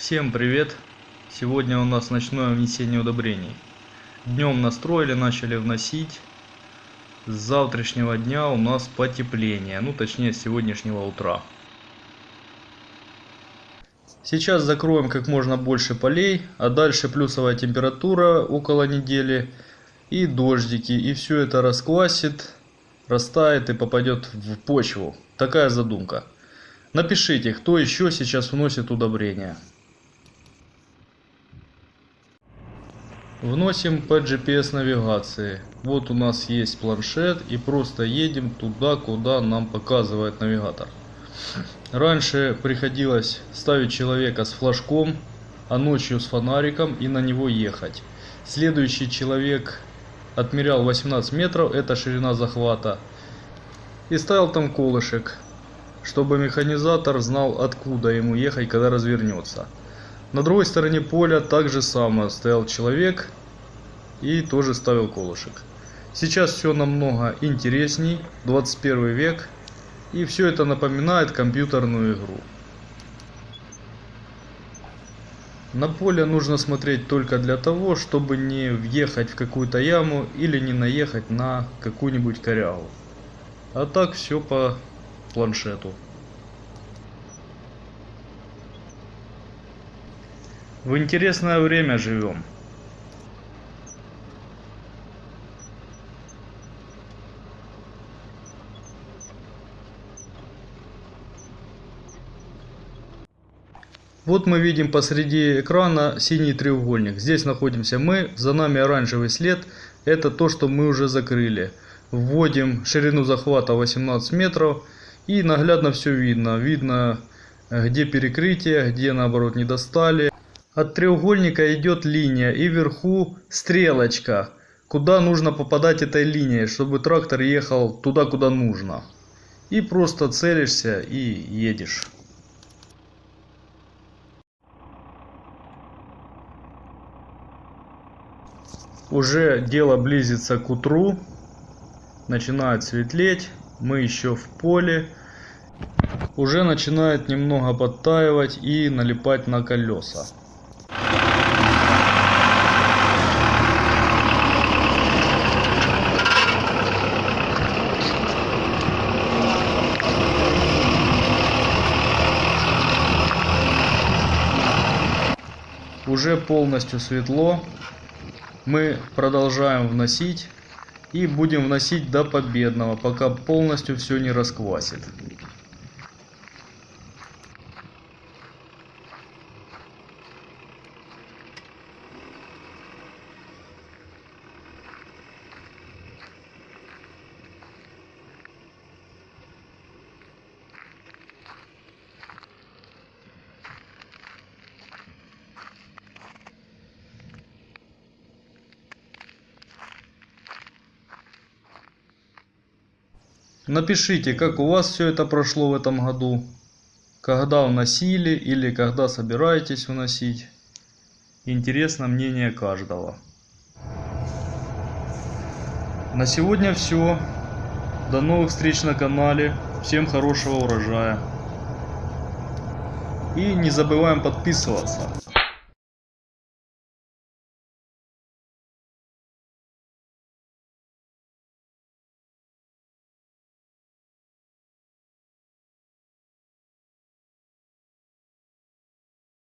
Всем привет! Сегодня у нас ночное внесение удобрений. Днем настроили, начали вносить. С завтрашнего дня у нас потепление, ну точнее с сегодняшнего утра. Сейчас закроем как можно больше полей, а дальше плюсовая температура около недели и дождики. И все это расквасит, растает и попадет в почву. Такая задумка. Напишите, кто еще сейчас вносит удобрения. Вносим по GPS навигации. Вот у нас есть планшет и просто едем туда, куда нам показывает навигатор. Раньше приходилось ставить человека с флажком, а ночью с фонариком и на него ехать. Следующий человек отмерял 18 метров, это ширина захвата, и ставил там колышек, чтобы механизатор знал откуда ему ехать, когда развернется. На другой стороне поля также самое стоял человек и тоже ставил колышек. Сейчас все намного интересней, 21 век, и все это напоминает компьютерную игру. На поле нужно смотреть только для того, чтобы не въехать в какую-то яму или не наехать на какую-нибудь корягу. А так все по планшету. В интересное время живем. Вот мы видим посреди экрана синий треугольник. Здесь находимся мы, за нами оранжевый след. Это то, что мы уже закрыли. Вводим ширину захвата 18 метров и наглядно все видно. Видно где перекрытие, где наоборот не достали. От треугольника идет линия и вверху стрелочка, куда нужно попадать этой линией, чтобы трактор ехал туда, куда нужно. И просто целишься и едешь. Уже дело близится к утру, начинает светлеть, мы еще в поле. Уже начинает немного подтаивать и налипать на колеса. Уже полностью светло. Мы продолжаем вносить и будем вносить до победного, пока полностью все не расквасит. Напишите, как у вас все это прошло в этом году. Когда вносили или когда собираетесь вносить. Интересно мнение каждого. На сегодня все. До новых встреч на канале. Всем хорошего урожая. И не забываем подписываться.